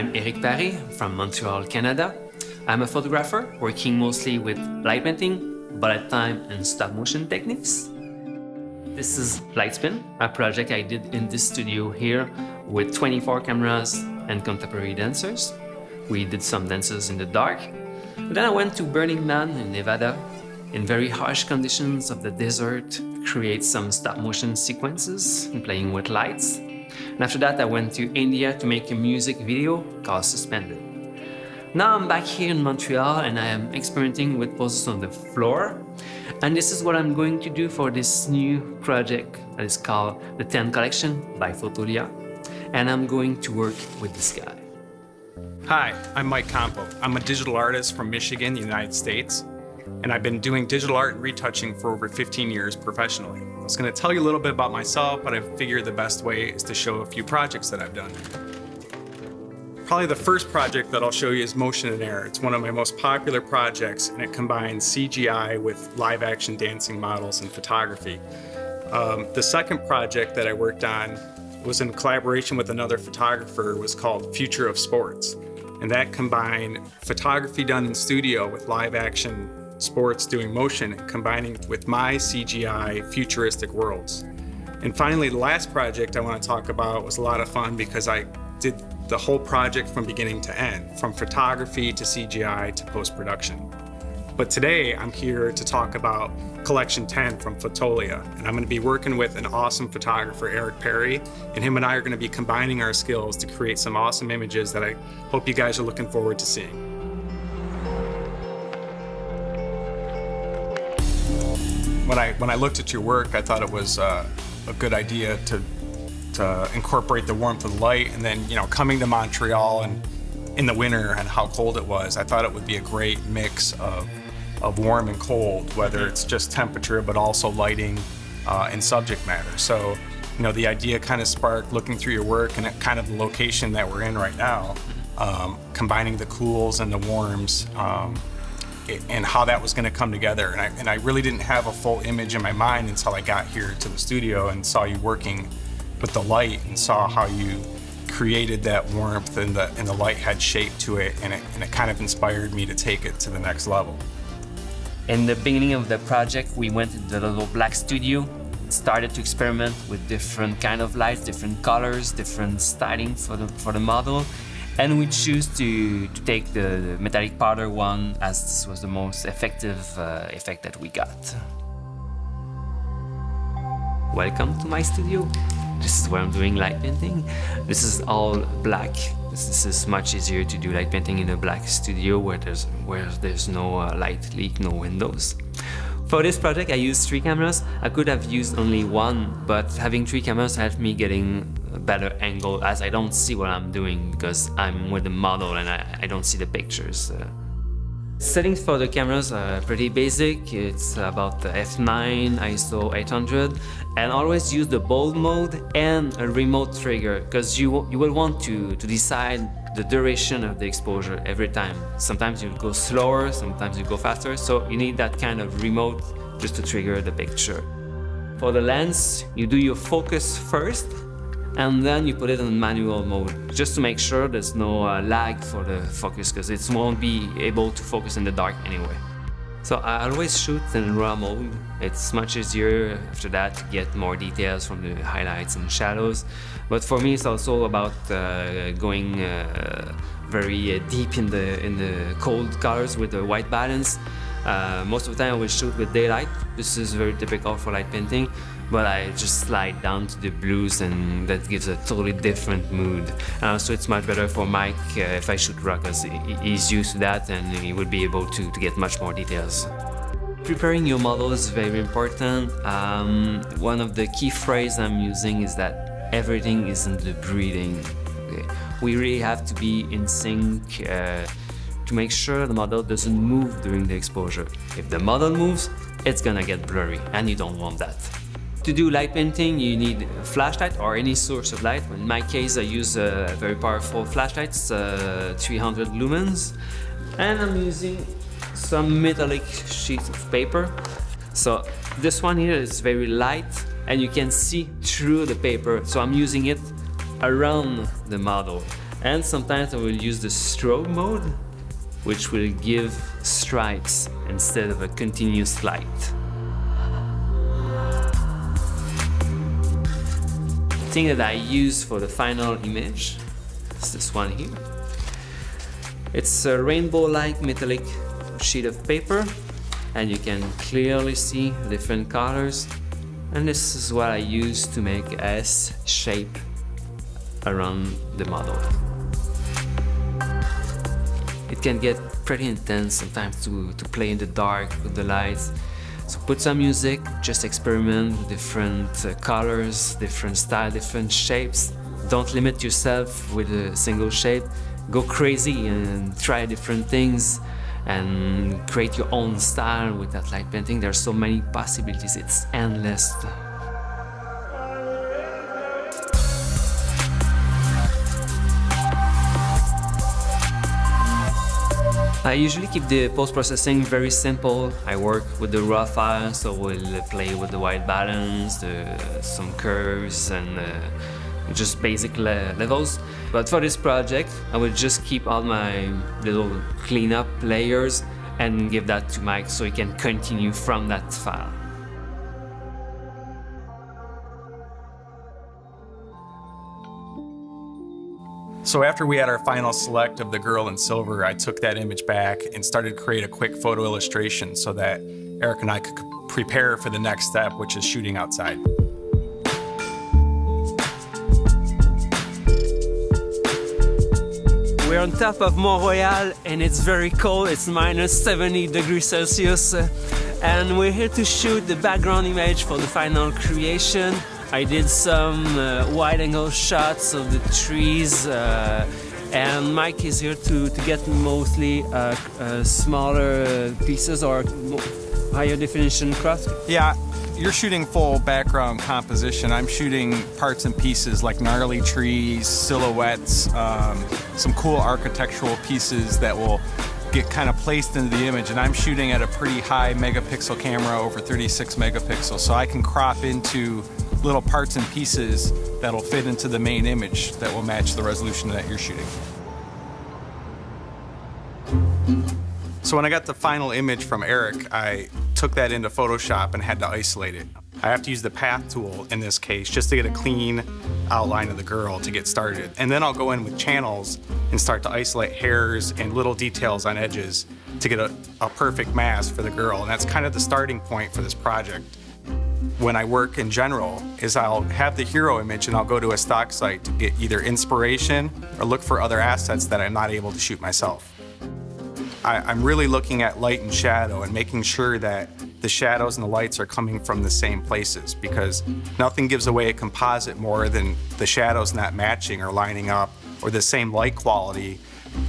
I'm Eric Paré from Montreal, Canada. I'm a photographer working mostly with light painting, bullet time and stop motion techniques. This is Lightspin, a project I did in this studio here with 24 cameras and contemporary dancers. We did some dances in the dark. Then I went to Burning Man in Nevada in very harsh conditions of the desert, to create some stop motion sequences playing with lights. And after that I went to India to make a music video called Suspended. Now I'm back here in Montreal and I am experimenting with poses on the floor. And this is what I'm going to do for this new project that is called the 10 Collection by Fotolia. And I'm going to work with this guy. Hi, I'm Mike Campau. I'm a digital artist from Michigan, United States, and I've been doing digital art and retouching for over 15 years professionally. I was going to tell you a little bit about myself, but I figured the best way is to show a few projects that I've done. Probably the first project that I'll show you is Motion and Air. It's one of my most popular projects and it combines CGI with live action dancing models and photography. Um, the second project that I worked on was in collaboration with another photographer was called Future of Sports. And that combined photography done in studio with live action sports doing motion and combining with my CGI futuristic worlds. And finally, the last project I want to talk about was a lot of fun because I did the whole project from beginning to end, from photography to CGI to post-production. But today I'm here to talk about Collection 10 from Fotolia, and I'm going to be working with an awesome photographer, Eric Paré, and him and I are going to be combining our skills to create some awesome images that I hope you guys are looking forward to seeing. When I, when I looked at your work, I thought it was uh, a good idea to to incorporate the warmth of the light. And then, you know, coming to Montreal and in the winter and how cold it was, I thought it would be a great mix of, of warm and cold, whether it's just temperature, but also lighting uh, and subject matter. So, you know, the idea kind of sparked looking through your work and kind of the location that we're in right now, um, combining the cools and the warms, um, and how that was going to come together. And I, and I really didn't have a full image in my mind until I got here to the studio and saw you working with the light and saw how you created that warmth and the, and the light had shape to it and, it and it kind of inspired me to take it to the next level. In the beginning of the project, we went to the little black studio, started to experiment with different kind of lights, different colors, different styling for the, for the model. And we choose to, to take the metallic powder one as this was the most effective uh, effect that we got. Welcome to my studio. This is where I'm doing light painting. This is all black. This, this is much easier to do light painting in a black studio where there's, where there's no uh, light leak, no windows. For this project I used three cameras. I could have used only one, but having three cameras helped me getting a better angle as I don't see what I'm doing because I'm with the model and I, I don't see the pictures. Uh, Settings for the cameras are pretty basic. It's about the f9, ISO 800, and always use the bulb mode and a remote trigger because you, you will want to, to decide the duration of the exposure every time. Sometimes you go slower, sometimes you go faster, so you need that kind of remote just to trigger the picture. For the lens, you do your focus first and then you put it in manual mode just to make sure there's no uh, lag for the focus because it won't be able to focus in the dark anyway. So I always shoot in RAW mode. It's much easier after that to get more details from the highlights and shadows. But for me, it's also about uh, going uh, very uh, deep in the in the cold colors with the white balance. Uh, most of the time I will shoot with daylight. This is very typical for light painting but I just slide down to the blues and that gives a totally different mood. Uh, so it's much better for Mike uh, if I shoot RAW because he's used to that and he would be able to, to get much more details. Preparing your model is very important. Um, one of the key phrases I'm using is that everything is in the breathing. We really have to be in sync uh, to make sure the model doesn't move during the exposure. If the model moves, it's gonna get blurry and you don't want that. To do light painting, you need a flashlight or any source of light. In my case, I use a very powerful flashlight, uh, 300 lumens. And I'm using some metallic sheets of paper. So this one here is very light and you can see through the paper. So I'm using it around the model. And sometimes I will use the strobe mode, which will give stripes instead of a continuous light. Thing that I use for the final image is this one here. It's a rainbow-like metallic sheet of paper and you can clearly see different colors and this is what I use to make S shape around the model. It can get pretty intense sometimes to, to play in the dark with the lights. So put some music, just experiment with different uh, colors, different style, different shapes. Don't limit yourself with a single shape. Go crazy and try different things and create your own style with that light painting. There are so many possibilities, it's endless. I usually keep the post-processing very simple. I work with the raw file, so we'll play with the white balance, the, some curves, and uh, just basic le levels. But for this project, I will just keep all my little cleanup layers and give that to Mike so he can continue from that file. So after we had our final select of the girl in silver, I took that image back and started to create a quick photo illustration so that Eric and I could prepare for the next step, which is shooting outside. We're on top of Mont Royal and it's very cold, it's minus 70 degrees Celsius. And we're here to shoot the background image for the final creation. I did some uh, wide angle shots of the trees uh, and Mike is here to, to get mostly uh, uh smaller pieces or higher definition cross. Yeah, you're shooting full background composition. I'm shooting parts and pieces like gnarly trees, silhouettes, um, some cool architectural pieces that will get kind of placed into the image. And I'm shooting at a pretty high megapixel camera, over 36 megapixels, so I can crop into little parts and pieces that'll fit into the main image that will match the resolution that you're shooting. So when I got the final image from Eric, I took that into Photoshop and had to isolate it. I have to use the path tool in this case just to get a clean outline of the girl to get started. And then I'll go in with channels and start to isolate hairs and little details on edges to get a, a perfect mask for the girl. And that's kind of the starting point for this project. When I work in general is I'll have the hero image and I'll go to a stock site to get either inspiration or look for other assets that I'm not able to shoot myself. I, am really looking at light and shadow and making sure that the shadows and the lights are coming from the same places because nothing gives away a composite more than the shadows not matching or lining up or the same light quality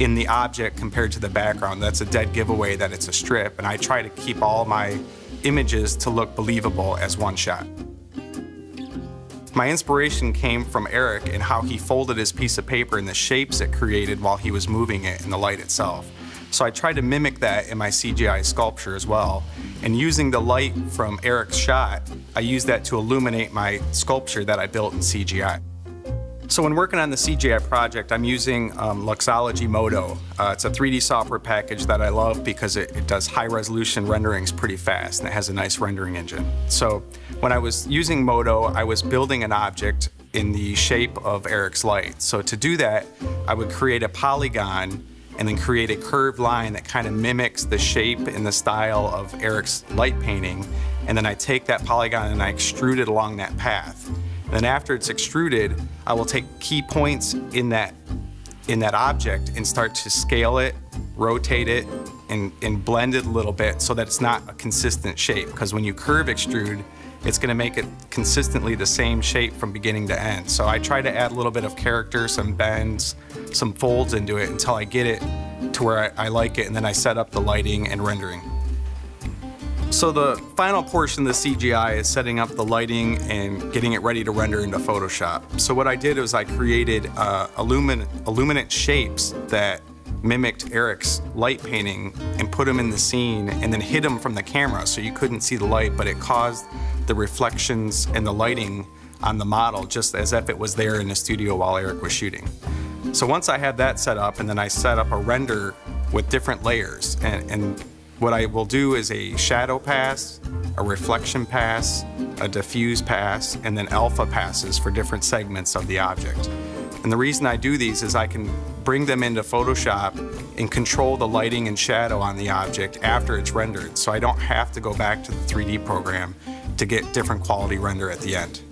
in the object compared to the background. That's a dead giveaway that it's a strip and I try to keep all my images to look believable as one shot. My inspiration came from Eric and how he folded his piece of paper and the shapes it created while he was moving it in the light itself. So I tried to mimic that in my CGI sculpture as well. And using the light from Eric's shot, I used that to illuminate my sculpture that I built in CGI. So when working on the CGI project, I'm using um, Luxology Modo. Uh, it's a 3D software package that I love because it, it, does high resolution renderings pretty fast and it has a nice rendering engine. So when I was using Modo, I was building an object in the shape of Eric's light. So to do that, I would create a polygon and then create a curved line that kind of mimics the shape and the style of Eric's light painting. And then I take that polygon and I extrude it along that path. Then after it's extruded, I will take key points in that in that object and start to scale it, rotate it, and, and blend it a little bit so that it's not a consistent shape. Because when you curve extrude, it's gonna make it consistently the same shape from beginning to end. So I try to add a little bit of character, some bends, some folds into it until I get it to where I, I like it and then I set up the lighting and rendering. So the final portion of the CGI is setting up the lighting and getting it ready to render into Photoshop. So what I did was I created uh, illumin illuminant shapes that mimicked Eric's light painting and put him in the scene and then hid him from the camera so you couldn't see the light, but it caused the reflections and the lighting on the model just as if it was there in the studio while Eric was shooting. So once I had that set up and then I set up a render with different layers and, and what I will do is a shadow pass, a reflection pass, a diffuse pass, and then alpha passes for different segments of the object. And the reason I do these is I can bring them into Photoshop and control the lighting and shadow on the object after it's rendered, so I don't have to go back to the 3D program to get different quality render at the end.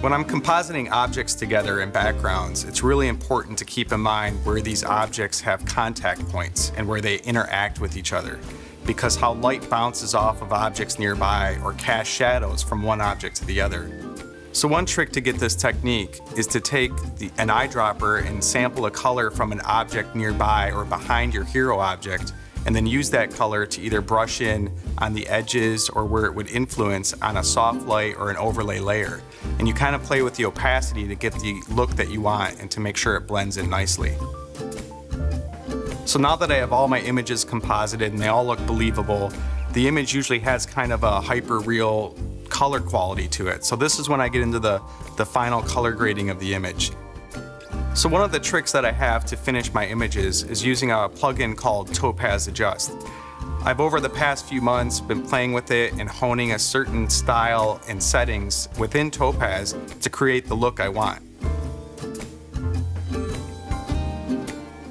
When I'm compositing objects together in backgrounds, it's really important to keep in mind where these objects have contact points and where they interact with each other. Because how light bounces off of objects nearby or casts shadows from one object to the other. So one trick to get this technique is to take the, an eyedropper and sample a color from an object nearby or behind your hero object and then use that color to either brush in on the edges or where it would influence on a soft light or an overlay layer. And you kind of play with the opacity to get the look that you want and to make sure it blends in nicely. So now that I have all my images composited and they all look believable, the image usually has kind of a hyper real color quality to it. So this is when I get into the, the final color grading of the image. So one of the tricks that I have to finish my images is using a plugin called Topaz Adjust. I've over the past few months been playing with it and honing a certain style and settings within Topaz to create the look I want.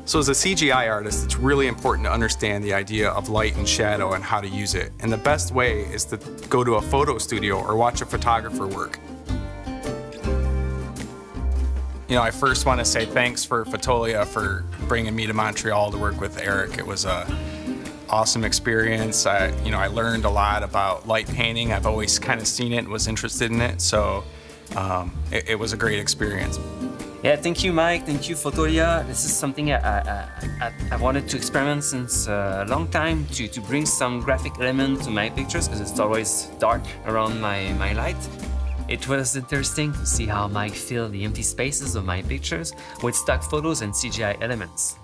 So as a CGI artist, it's really important to understand the idea of light and shadow and how to use it. And the best way is to go to a photo studio or watch a photographer work. You know, I first want to say thanks for Fotolia for bringing me to Montreal to work with Eric. It was a awesome experience. I, you know, I learned a lot about light painting. I've always kind of seen it and was interested in it, so um, it, it, was a great experience. Yeah, thank you, Mike. Thank you, Fotolia. This is something I, I, I, I wanted to experiment since a long time to, to bring some graphic element to my pictures because it's always dark around my, my light. It was interesting to see how Mike filled the empty spaces of my pictures with stock photos and CGI elements.